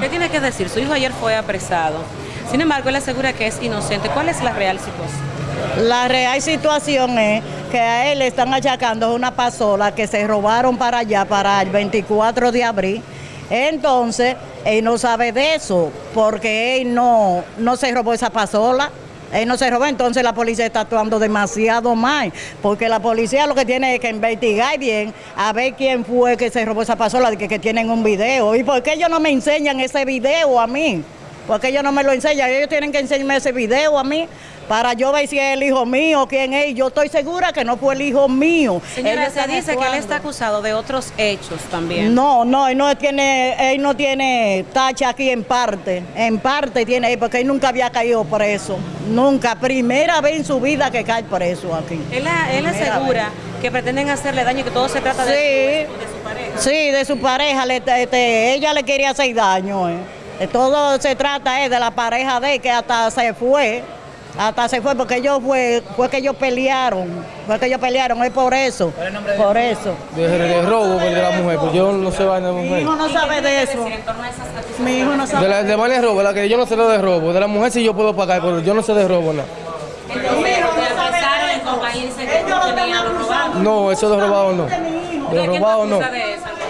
¿Qué tiene que decir? Su hijo ayer fue apresado. Sin embargo, él asegura que es inocente. ¿Cuál es la real situación? La real situación es que a él le están achacando una pasola que se robaron para allá, para el 24 de abril. Entonces, él no sabe de eso, porque él no, no se robó esa pasola. Él no se robó, entonces la policía está actuando demasiado mal, porque la policía lo que tiene es que investigar bien a ver quién fue que se robó esa pasola, que, que tienen un video. ¿Y por qué ellos no me enseñan ese video a mí? Porque ellos no me lo enseñan, ellos tienen que enseñarme ese video a mí para yo ver si es el hijo mío, quién es. Yo estoy segura que no fue el hijo mío. Señora, Ellos se dice que él está acusado de otros hechos también. No, no, él no tiene, él no tiene tacha aquí en parte, en parte tiene, porque él nunca había caído preso, nunca, primera vez en su vida que cae preso aquí. Él, él asegura que pretenden hacerle daño y que todo se trata de, Sí. de su pareja. Sí, de su pareja, le- este, ella le quería hacer daño. eh. De Todo se trata eh, de la pareja de él, que hasta se fue, hasta se fue porque ellos fue, fue que ellos pelearon, fue que ellos pelearon, es por eso, por eso. De, de robo pues, de la mujer, pues yo no sé vaina de Mi mujer. hijo no sabe de eso, mi hijo no De sabe. la de vaina de robo, la que yo no sé lo de robo. De la mujer sí yo puedo pagar, pero yo no sé de robo nada. Te apresaron en compañía dice que tú tenías lo robado. No, eso de robado no. ¿De De robado no.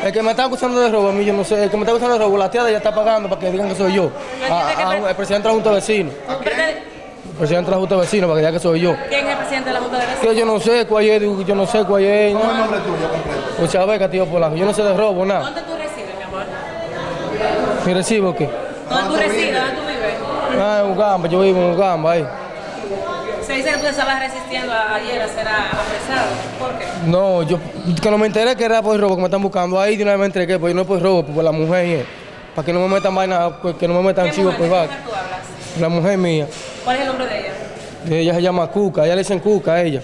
El que me está acusando de robo, a mí yo no sé. El que me está acusando de robo, la tía de ella está pagando para que digan que soy yo. A- a- el presidente de la Junta de Vecinos. El presidente de la Junta de Vecinos para que diga que soy yo. ¿Quién es el presidente de la Junta de Vecinos? Que yo no sé cuál es, digo, yo no sé cuál es. ¿Cómo es el nombre tuyo? Muchas veces, tío Polanco. Yo no sé de robo, nada. ¿Dónde tú resides, mi amor? ¿Mi recibo qué? ¿Dónde tú resides? ¿Dónde tú vives? Ah, en Ugamba, yo vivo en Ugamba, ahí. Se dice que tú estabas resistiendo a- ayer a ser apresado. ¿Por qué? No, yo que no me enteré que era por robo que me están buscando ahí de una vez me entregué, pues no es por robo, pues por la mujer, eh, para que no me metan vaina, pues, que no me metan ¿Qué chivo, mujer, pues ¿De va. qué mujer tú hablas? La mujer mía, ¿Cuál es el nombre de ella? ella se llama Cuca, ella le dicen Cuca a ella.